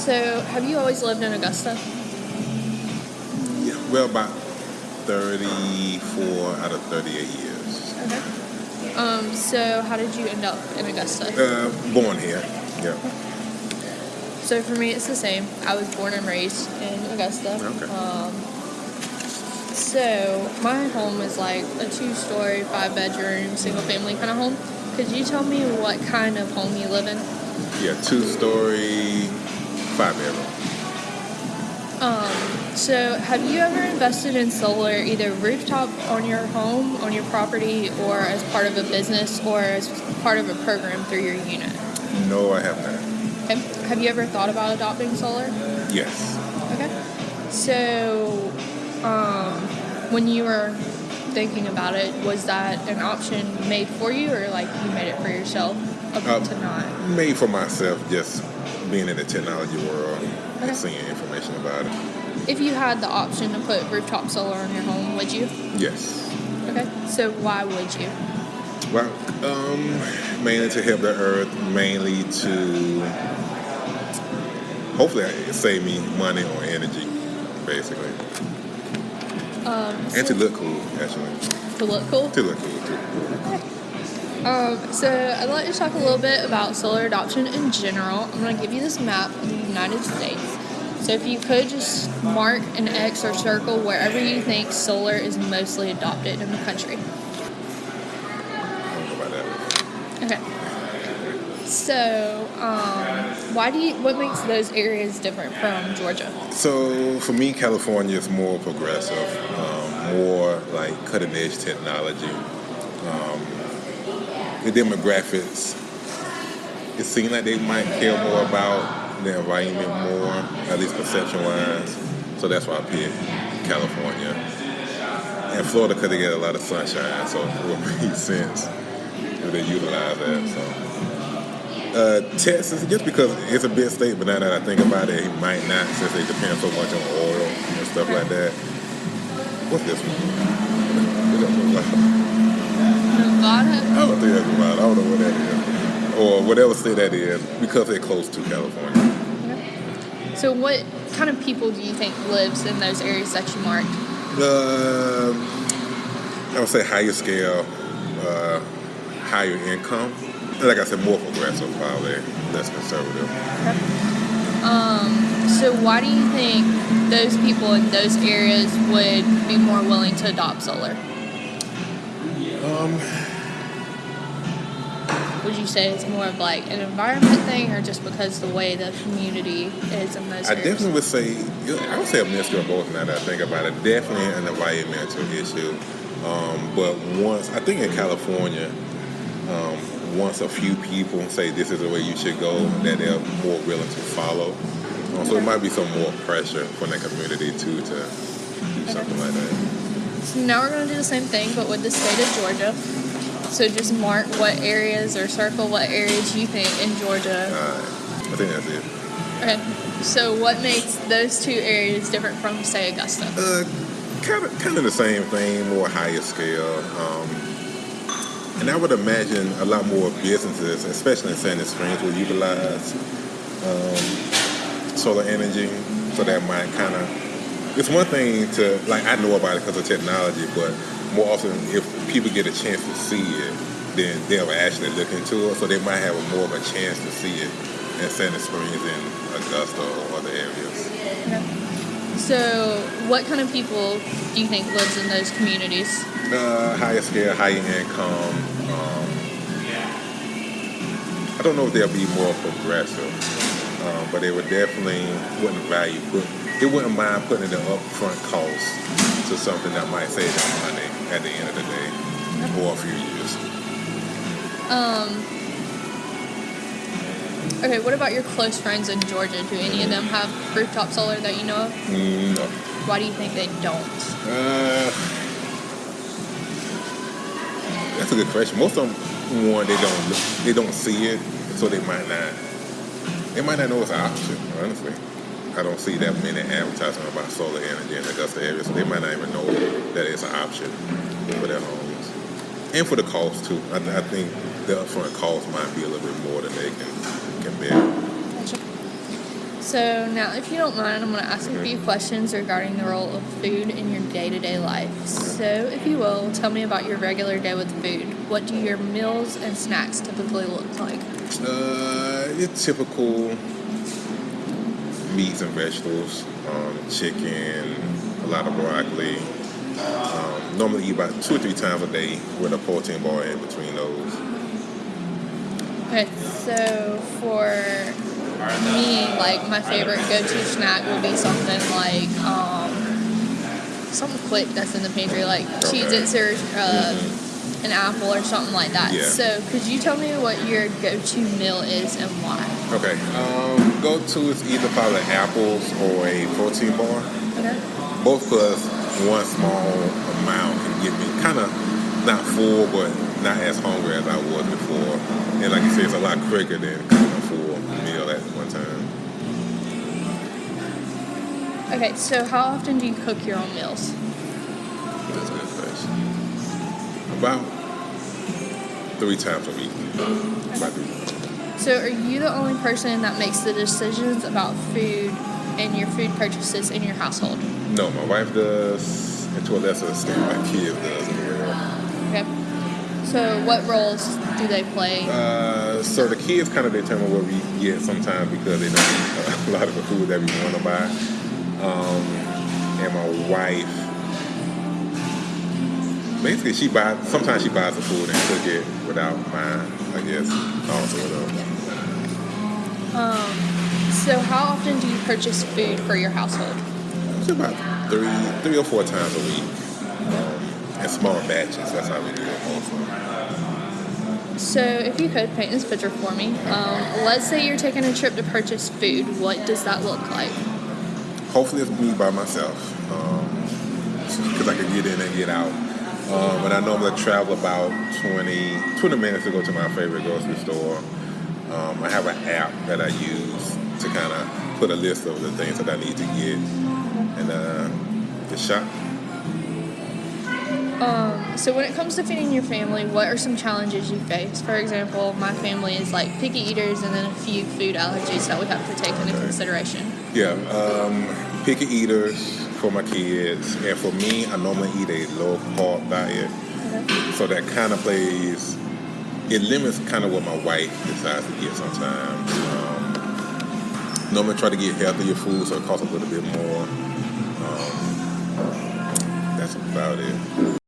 So, have you always lived in Augusta? Yeah, well, about 34 out of 38 years. Okay. Um, so, how did you end up in Augusta? Uh, born here. Yeah. So, for me, it's the same. I was born and raised in Augusta. Okay. Um, so, my home is like a two story, five bedroom, single family kind of home. Could you tell me what kind of home you live in? Yeah, two story, five. Um, so, have you ever invested in solar either rooftop on your home, on your property, or as part of a business, or as part of a program through your unit? No, I have not. Okay. Have you ever thought about adopting solar? Yes. Okay. So, um, when you were thinking about it, was that an option made for you, or like you made it for yourself up Uh, to not? Made for myself, just being in the technology world Okay. and seeing information about it. If you had the option to put rooftop solar on your home, would you? Yes. Okay. So why would you? Well, um, mainly to help the earth, mainly to hopefully save me money on energy, basically, Um, and to look cool, actually, to look cool. to look cool too. Um, so I'd like to talk a little bit about solar adoption in general. I'm going to give you this map of the United States. So if you could just mark an X or circle wherever you think solar is mostly adopted in the country. Okay. So, um, why do you? What makes those areas different from Georgia? So for me, California is more progressive, um, more like cutting edge technology. Um, the demographics, it seems like they might care more about the environment more, at least perception wise. So that's why I picked California. And Florida because they get a lot of sunshine, so it would make sense if they utilize that. So. Uh, Texas, just because it's a big state, but now that I think about it, it might not since they depend so much on oil and stuff like that. What's this one? What that look like? Nevada. I don't think that's Nevada. I don't know what that is. Or whatever state that is, because they're close to California. So, what kind of people do you think lives in those areas that you marked? Uh, I would say higher scale, uh, higher income. Like I said, more progressive, probably less conservative. Um, so why do you think those people in those areas would be more willing to adopt solar? Um, Would you say it's more of like an environment thing, or just because the way the community is in those I areas? definitely would say, I would say a mixture of both now that I think about it. Definitely an environmental issue. Um, but once, I think in California, um, once a few people say this is the way you should go, that they're more willing to follow. Um, so it might be some more pressure from the community too to do something like that. So now we're going to do the same thing, but with the state of Georgia. So just mark what areas or circle what areas you think in Georgia. Uh, I think that's it. Okay. So what makes those two areas different from say Augusta? Uh, kind of, kind of the same thing, more higher scale. Um, and I would imagine a lot more businesses, especially in Sandy Springs, will utilize um, solar energy. So that might kind of. It's one thing to like I know about it because of technology, but more often if people get a chance to see it, then they'll actually look into it. So they might have a more of a chance to see it in Sandy Springs, in Augusta, or other areas. So what kind of people do you think lives in those communities? Uh, higher scale, higher income. Um, I don't know if they'll be more progressive, um, but they would definitely wouldn't value put. They wouldn't mind putting the upfront cost to something that might save them money at the end of the day, or a few years. Um, okay, what about your close friends in Georgia? Do any of them have rooftop solar that you know of? No. Why do you think they don't? Uh, that's a good question. Most of them, one, they don't look- they don't see it, so they might not. They might not know it's an option. Honestly, I don't see that many advertisements about solar energy in the Augusta area, so they might not even know that it's an option for their homes, and for the cost too. I, I think the upfront cost might be a little bit more than they can can bear. So now, if you don't mind, I'm going to ask a few questions regarding the role of food in your day-to-day life. So, if you will, tell me about your regular day with food. What do your meals and snacks typically look like? Uh, your typical meats and vegetables, um, chicken, a lot of broccoli. Um, normally eat about two or three times a day with a protein bar in between those. Okay, so for me, like my favorite go-to snack would be something like um, something quick that's in the pantry, like Okay. Cheez-Its or uh, an apple or something like that. Yeah. So could you tell me what your go-to meal is and why? Okay, um, go to is either probably apples or a protein bar. Okay. Both because one small amount can get me kind of not full, but not as hungry as I was before. And like you said, it's a lot quicker than cooking a full meal at one time. Okay, so how often do you cook your own meals? That's a good question. About three times a week. About three times. So are you the only person that makes the decisions about food and your food purchases in your household? No, my wife does, and to a lesser extent, my kids does. Okay. So what roles do they play? Uh, so the kids kind of determine what we get sometimes because they don't eat a lot of the food that we want to buy. Um, and my wife, basically, she buys. Sometimes she buys the food and cook it without mine. I guess also though. So how often do you purchase food for your household? It's about three, three or four times a week. Um, in small batches. That's how we do it. Also. So if you could paint this picture for me, um, let's say you're taking a trip to purchase food. What does that look like? Hopefully, it's me by myself because I can get in and get out. Um, and I normally travel about 20, 20 minutes to go to my favorite grocery store. Um, I have an app that I use to kind of put a list of the things that I need to get and uh, the shop. So when it comes to feeding your family, what are some challenges you face? For example, my family is like picky eaters and then a few food allergies that we have to take into consideration. Yeah, um, picky eaters for my kids, and for me, I normally eat a low carb diet. So that kind of plays, it limits kind of what my wife decides to get sometimes. Um, normally try to get healthier food, so it costs a little bit more. Um, that's about it.